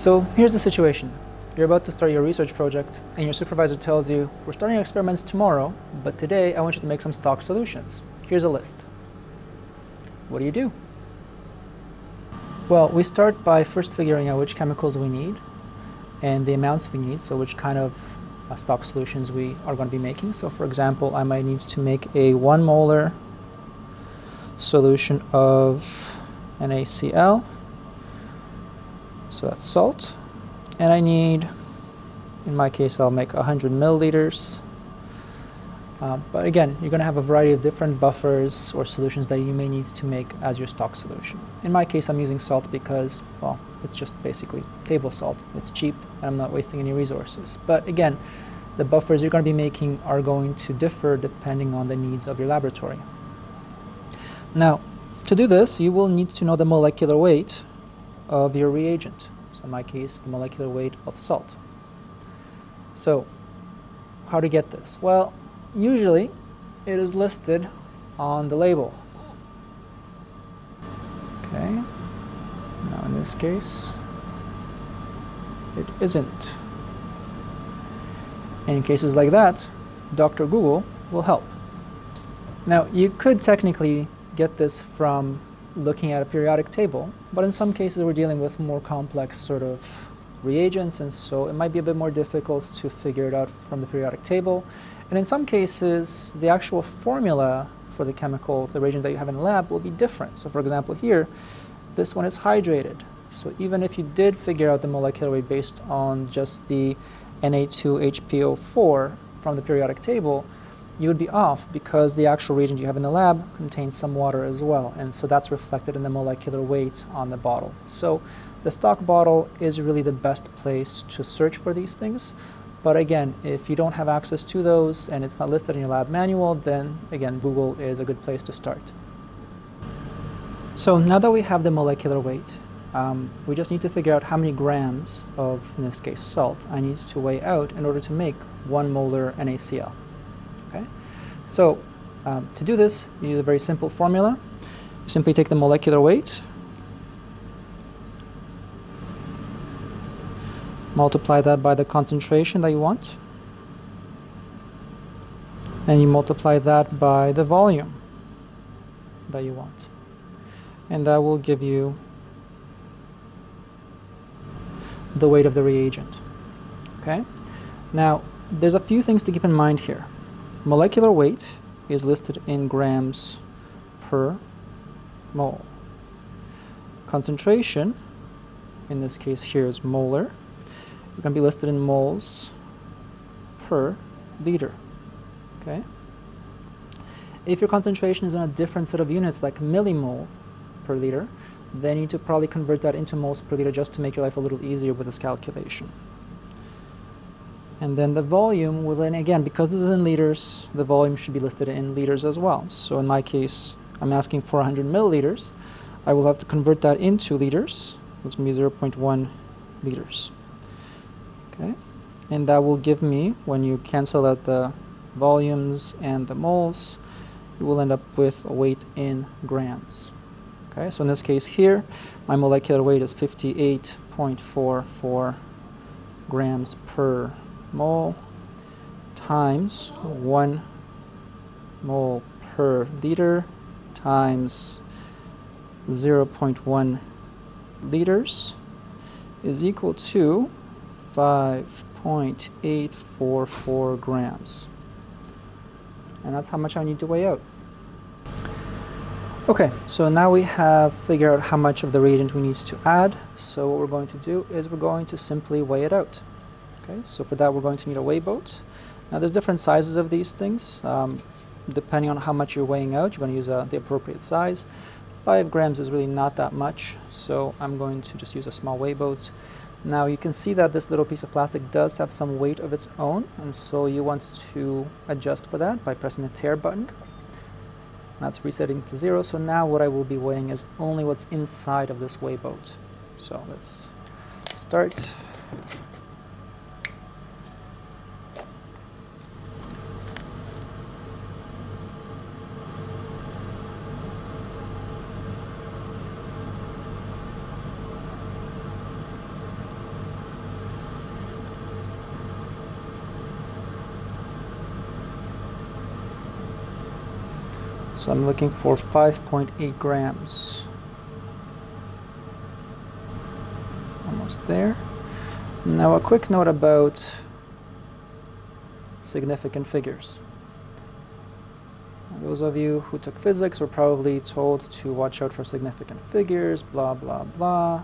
So here's the situation. You're about to start your research project, and your supervisor tells you, we're starting experiments tomorrow, but today I want you to make some stock solutions. Here's a list. What do you do? Well, we start by first figuring out which chemicals we need and the amounts we need, so which kind of uh, stock solutions we are going to be making. So for example, I might need to make a 1 molar solution of NaCl, so that's salt, and I need, in my case, I'll make 100 milliliters um, but again, you're going to have a variety of different buffers or solutions that you may need to make as your stock solution. In my case, I'm using salt because, well, it's just basically table salt. It's cheap and I'm not wasting any resources. But again, the buffers you're going to be making are going to differ depending on the needs of your laboratory. Now, to do this, you will need to know the molecular weight of your reagent. So in my case, the molecular weight of salt. So, how to get this? Well, usually it is listed on the label. Okay, now in this case, it isn't. In cases like that, Dr. Google will help. Now, you could technically get this from looking at a periodic table, but in some cases we're dealing with more complex sort of reagents, and so it might be a bit more difficult to figure it out from the periodic table. And in some cases, the actual formula for the chemical, the reagent that you have in the lab, will be different. So for example here, this one is hydrated. So even if you did figure out the molecular weight based on just the Na2HPO4 from the periodic table, you would be off because the actual reagent you have in the lab contains some water as well. And so that's reflected in the molecular weight on the bottle. So the stock bottle is really the best place to search for these things. But again, if you don't have access to those and it's not listed in your lab manual, then again, Google is a good place to start. So now that we have the molecular weight, um, we just need to figure out how many grams of, in this case, salt I need to weigh out in order to make one molar NaCl. So um, to do this, you use a very simple formula. You simply take the molecular weight multiply that by the concentration that you want and you multiply that by the volume that you want. And that will give you the weight of the reagent. Okay? Now there's a few things to keep in mind here molecular weight is listed in grams per mole concentration in this case here is molar it's going to be listed in moles per liter. Okay. If your concentration is in a different set of units, like millimole per liter, then you need to probably convert that into moles per liter just to make your life a little easier with this calculation. And then the volume will then, again, because this is in liters, the volume should be listed in liters as well. So in my case, I'm asking for 100 milliliters. I will have to convert that into liters. That's going to be 0.1 liters okay and that will give me when you cancel out the volumes and the moles you will end up with a weight in grams okay so in this case here my molecular weight is 58.44 grams per mole times 1 mole per liter times 0.1 liters is equal to 5.844 grams. And that's how much I need to weigh out. Okay, so now we have figured out how much of the reagent we need to add. So what we're going to do is we're going to simply weigh it out. Okay, so for that we're going to need a weigh boat. Now there's different sizes of these things. Um, depending on how much you're weighing out, you're going to use uh, the appropriate size. Five grams is really not that much, so I'm going to just use a small weigh boat. Now you can see that this little piece of plastic does have some weight of its own and so you want to adjust for that by pressing the tare button. That's resetting to zero so now what I will be weighing is only what's inside of this weigh boat. So let's start. So I'm looking for 5.8 grams. Almost there. Now a quick note about significant figures. Those of you who took physics were probably told to watch out for significant figures, blah, blah, blah.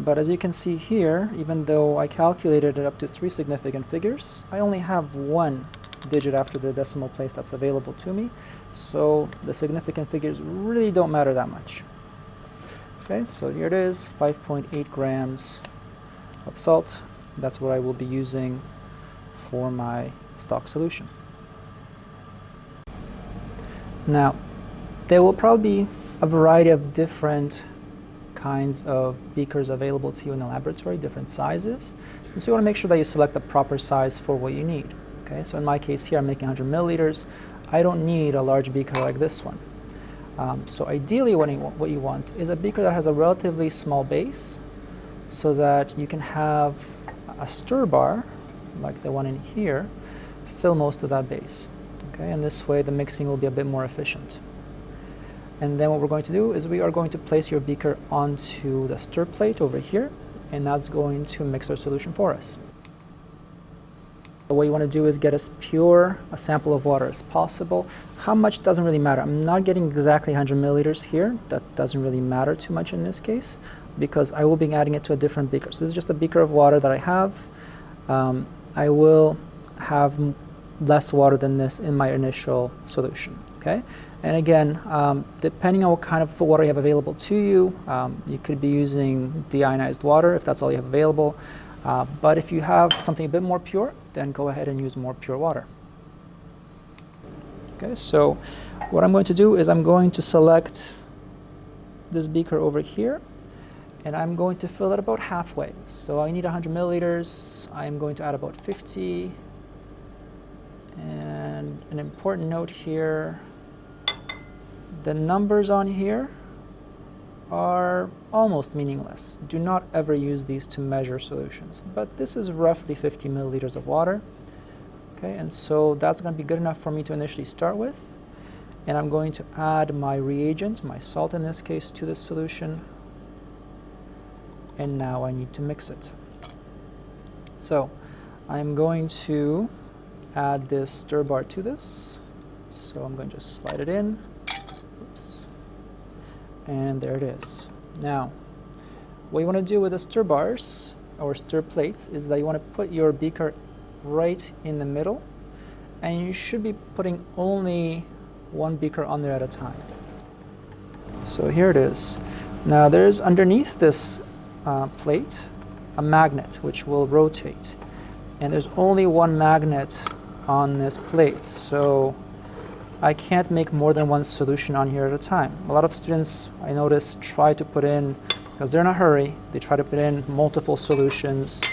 But as you can see here, even though I calculated it up to three significant figures, I only have one digit after the decimal place that's available to me. So the significant figures really don't matter that much. Okay, so here it is, 5.8 grams of salt. That's what I will be using for my stock solution. Now, there will probably be a variety of different kinds of beakers available to you in the laboratory, different sizes. And so you want to make sure that you select the proper size for what you need. Okay, so in my case here, I'm making 100 milliliters. I don't need a large beaker like this one. Um, so ideally what you, what you want is a beaker that has a relatively small base so that you can have a stir bar, like the one in here, fill most of that base. Okay, and this way the mixing will be a bit more efficient. And then what we're going to do is we are going to place your beaker onto the stir plate over here, and that's going to mix our solution for us. What you want to do is get as pure a sample of water as possible. How much doesn't really matter. I'm not getting exactly 100 milliliters here. That doesn't really matter too much in this case because I will be adding it to a different beaker. So this is just a beaker of water that I have. Um, I will have less water than this in my initial solution. Okay, and again, um, depending on what kind of water you have available to you, um, you could be using deionized water if that's all you have available. Uh, but if you have something a bit more pure, then go ahead and use more pure water. Okay, so what I'm going to do is I'm going to select this beaker over here and I'm going to fill it about halfway. So I need 100 milliliters. I'm going to add about 50 and an important note here, the numbers on here are almost meaningless. Do not ever use these to measure solutions. But this is roughly 50 milliliters of water. Okay, and so that's going to be good enough for me to initially start with. And I'm going to add my reagent, my salt in this case, to this solution. And now I need to mix it. So I'm going to add this stir bar to this. So I'm going to just slide it in. And there it is. Now, what you want to do with the stir bars or stir plates is that you want to put your beaker right in the middle and you should be putting only one beaker on there at a time. So here it is. Now there's underneath this uh, plate a magnet which will rotate and there's only one magnet on this plate. So I can't make more than one solution on here at a time. A lot of students, I notice, try to put in, because they're in a hurry, they try to put in multiple solutions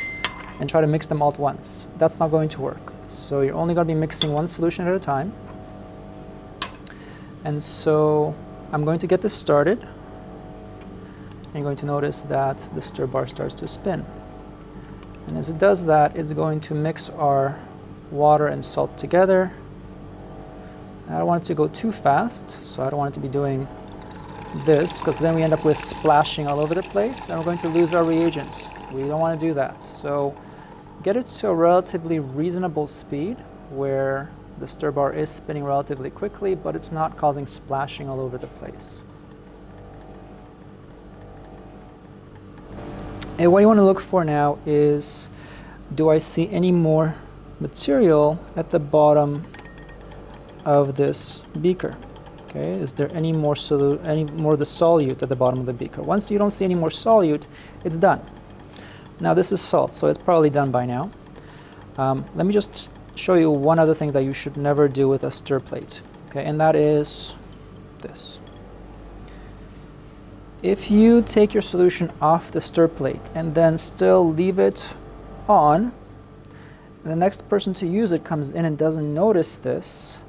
and try to mix them all at once. That's not going to work. So you're only going to be mixing one solution at a time. And so I'm going to get this started. You're going to notice that the stir bar starts to spin. And as it does that, it's going to mix our water and salt together. I don't want it to go too fast, so I don't want it to be doing this, because then we end up with splashing all over the place, and we're going to lose our reagent. We don't want to do that. So get it to a relatively reasonable speed, where the stir bar is spinning relatively quickly, but it's not causing splashing all over the place. And what you want to look for now is, do I see any more material at the bottom of this beaker. Okay, is there any more solute, any more of the solute at the bottom of the beaker? Once you don't see any more solute, it's done. Now this is salt, so it's probably done by now. Um, let me just show you one other thing that you should never do with a stir plate. Okay, and that is this. If you take your solution off the stir plate and then still leave it on, the next person to use it comes in and doesn't notice this,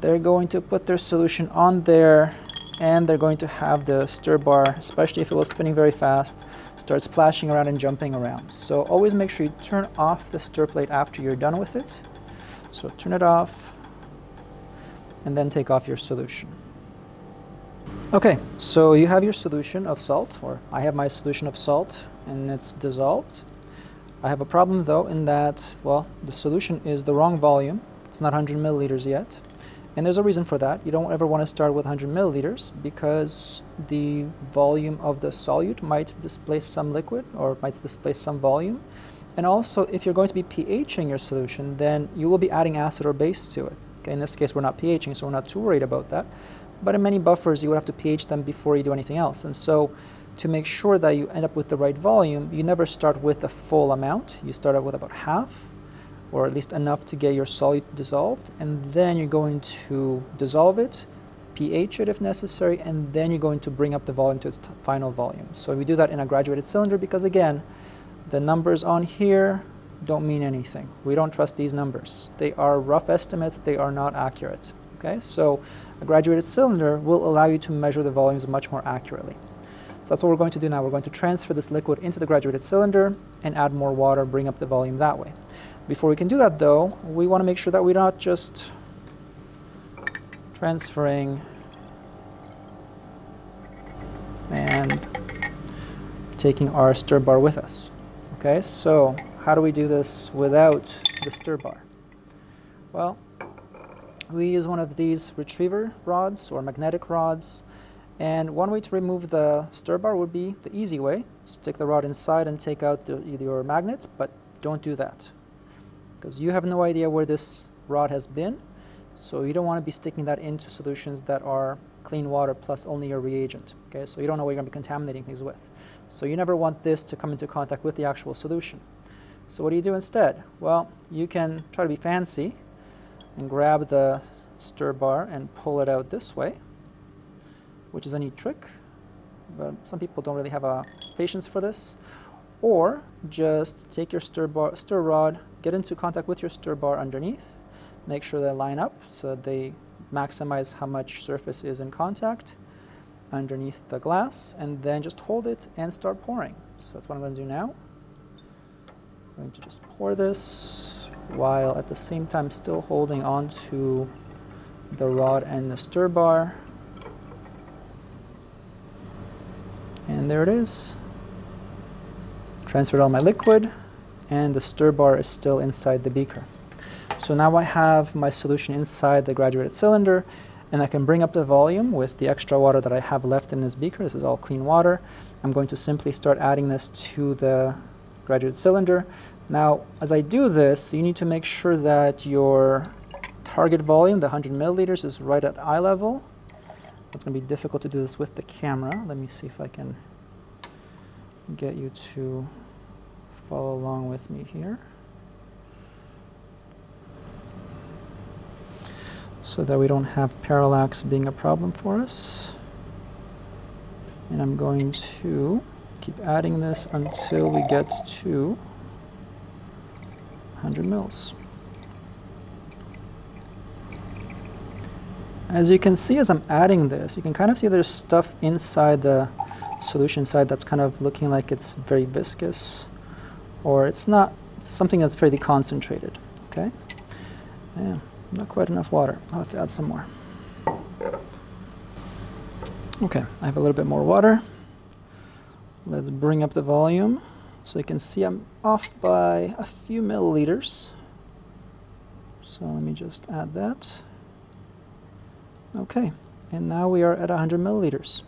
they're going to put their solution on there and they're going to have the stir bar, especially if it was spinning very fast, start splashing around and jumping around. So always make sure you turn off the stir plate after you're done with it. So turn it off and then take off your solution. Okay, so you have your solution of salt, or I have my solution of salt, and it's dissolved. I have a problem though in that, well, the solution is the wrong volume. It's not 100 milliliters yet. And there's a reason for that. You don't ever want to start with 100 milliliters because the volume of the solute might displace some liquid or might displace some volume. And also, if you're going to be pHing your solution, then you will be adding acid or base to it. Okay, in this case, we're not pHing, so we're not too worried about that. But in many buffers, you would have to pH them before you do anything else. And so to make sure that you end up with the right volume, you never start with the full amount. You start out with about half, or at least enough to get your solute dissolved, and then you're going to dissolve it, pH it if necessary, and then you're going to bring up the volume to its final volume. So we do that in a graduated cylinder because again, the numbers on here don't mean anything. We don't trust these numbers. They are rough estimates, they are not accurate. Okay, so a graduated cylinder will allow you to measure the volumes much more accurately. So that's what we're going to do now. We're going to transfer this liquid into the graduated cylinder and add more water, bring up the volume that way. Before we can do that though, we want to make sure that we're not just transferring and taking our stir bar with us. Okay, so how do we do this without the stir bar? Well, we use one of these retriever rods or magnetic rods and one way to remove the stir bar would be the easy way. Stick the rod inside and take out the, your magnet, but don't do that. Because you have no idea where this rod has been, so you don't want to be sticking that into solutions that are clean water plus only your reagent. Okay, so you don't know what you're going to be contaminating things with. So you never want this to come into contact with the actual solution. So what do you do instead? Well, you can try to be fancy and grab the stir bar and pull it out this way which is a neat trick, but some people don't really have a patience for this. Or just take your stir, bar, stir rod, get into contact with your stir bar underneath, make sure they line up so that they maximize how much surface is in contact underneath the glass, and then just hold it and start pouring. So that's what I'm going to do now. I'm going to just pour this while at the same time still holding on to the rod and the stir bar. And there it is. Transferred all my liquid and the stir bar is still inside the beaker. So now I have my solution inside the graduated cylinder and I can bring up the volume with the extra water that I have left in this beaker. This is all clean water. I'm going to simply start adding this to the graduated cylinder. Now, as I do this, you need to make sure that your target volume, the 100 milliliters, is right at eye level. It's going to be difficult to do this with the camera. Let me see if I can get you to follow along with me here. So that we don't have parallax being a problem for us. And I'm going to keep adding this until we get to 100 mils. As you can see as I'm adding this, you can kind of see there's stuff inside the solution side that's kind of looking like it's very viscous or it's not something that's fairly concentrated, okay? Yeah, not quite enough water. I'll have to add some more. Okay, I have a little bit more water. Let's bring up the volume. So you can see I'm off by a few milliliters. So let me just add that. Okay, and now we are at 100 milliliters.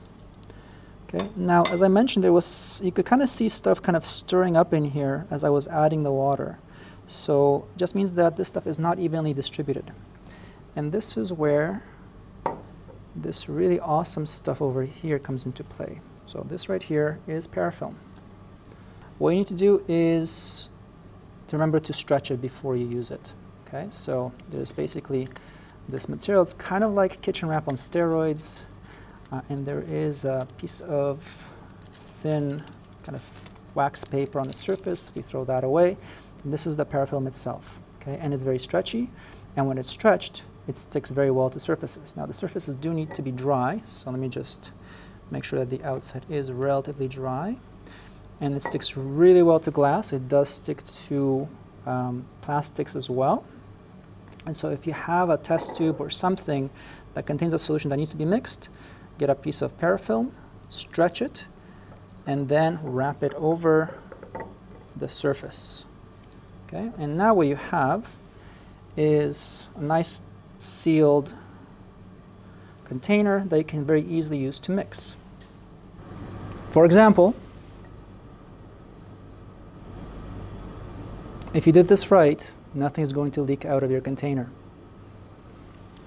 Okay, now as I mentioned, there was you could kind of see stuff kind of stirring up in here as I was adding the water. So just means that this stuff is not evenly distributed. And this is where this really awesome stuff over here comes into play. So this right here is parafilm. What you need to do is to remember to stretch it before you use it. Okay, so there's basically this material. It's kind of like kitchen wrap on steroids. Uh, and there is a piece of thin kind of wax paper on the surface. We throw that away. And this is the parafilm itself. Okay, and it's very stretchy. And when it's stretched, it sticks very well to surfaces. Now the surfaces do need to be dry, so let me just make sure that the outside is relatively dry. And it sticks really well to glass. It does stick to um, plastics as well. And so if you have a test tube or something that contains a solution that needs to be mixed, get a piece of parafilm, stretch it, and then wrap it over the surface. Okay, and now what you have is a nice sealed container that you can very easily use to mix. For example, if you did this right, nothing is going to leak out of your container.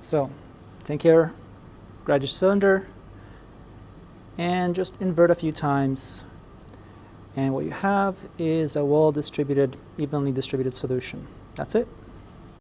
So, take care, grab your cylinder, and just invert a few times. And what you have is a well-distributed, evenly distributed solution. That's it.